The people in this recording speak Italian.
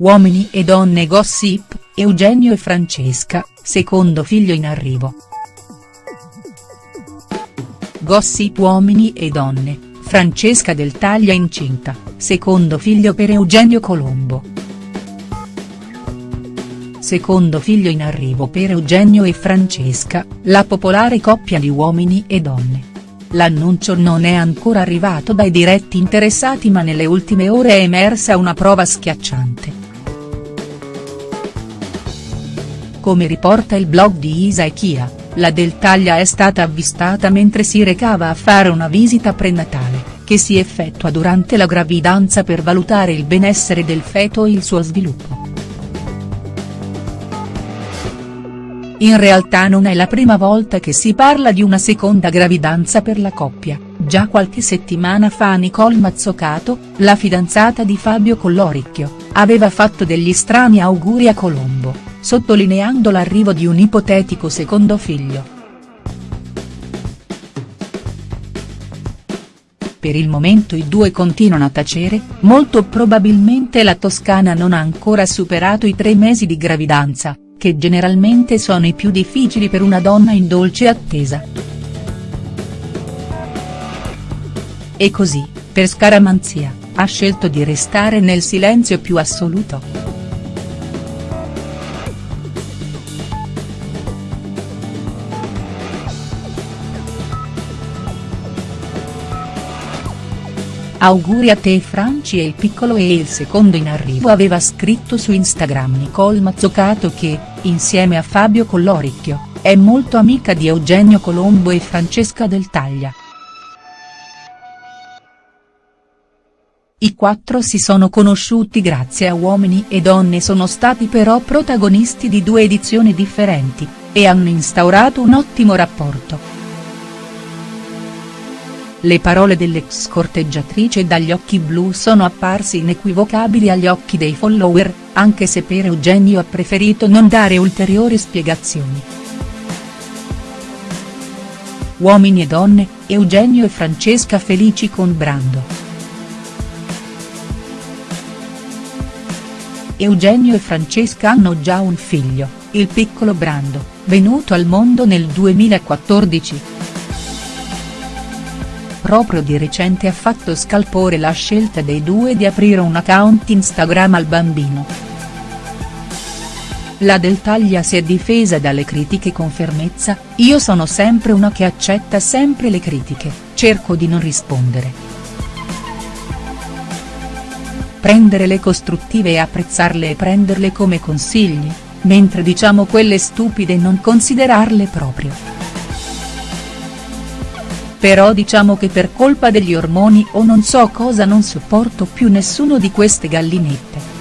Uomini e donne gossip, Eugenio e Francesca, secondo figlio in arrivo. Gossip Uomini e donne, Francesca del Taglia incinta, secondo figlio per Eugenio Colombo. Secondo figlio in arrivo per Eugenio e Francesca, la popolare coppia di uomini e donne. L'annuncio non è ancora arrivato dai diretti interessati ma nelle ultime ore è emersa una prova schiacciante. Come riporta il blog di Isa e Chia, la Del Taglia è stata avvistata mentre si recava a fare una visita prenatale, che si effettua durante la gravidanza per valutare il benessere del feto e il suo sviluppo. In realtà non è la prima volta che si parla di una seconda gravidanza per la coppia, già qualche settimana fa Nicole Mazzocato, la fidanzata di Fabio Colloricchio, aveva fatto degli strani auguri a Colombo sottolineando l'arrivo di un ipotetico secondo figlio. Per il momento i due continuano a tacere, molto probabilmente la Toscana non ha ancora superato i tre mesi di gravidanza, che generalmente sono i più difficili per una donna in dolce attesa. E così, per scaramanzia, ha scelto di restare nel silenzio più assoluto. Auguri a te Franci e il piccolo e il secondo in arrivo aveva scritto su Instagram Nicole Mazzocato che, insieme a Fabio Colloricchio, è molto amica di Eugenio Colombo e Francesca Del Taglia. I quattro si sono conosciuti grazie a Uomini e Donne sono stati però protagonisti di due edizioni differenti, e hanno instaurato un ottimo rapporto. Le parole dell'ex corteggiatrice dagli occhi blu sono apparse inequivocabili agli occhi dei follower, anche se per Eugenio ha preferito non dare ulteriori spiegazioni. Uomini e donne, Eugenio e Francesca felici con Brando. Eugenio e Francesca hanno già un figlio, il piccolo Brando, venuto al mondo nel 2014 proprio di recente ha fatto scalpore la scelta dei due di aprire un account Instagram al bambino. La Del Taglia si è difesa dalle critiche con fermezza, io sono sempre una che accetta sempre le critiche, cerco di non rispondere. Prenderle costruttive e apprezzarle e prenderle come consigli, mentre diciamo quelle stupide non considerarle proprio però diciamo che per colpa degli ormoni o non so cosa non sopporto più nessuno di queste gallinette.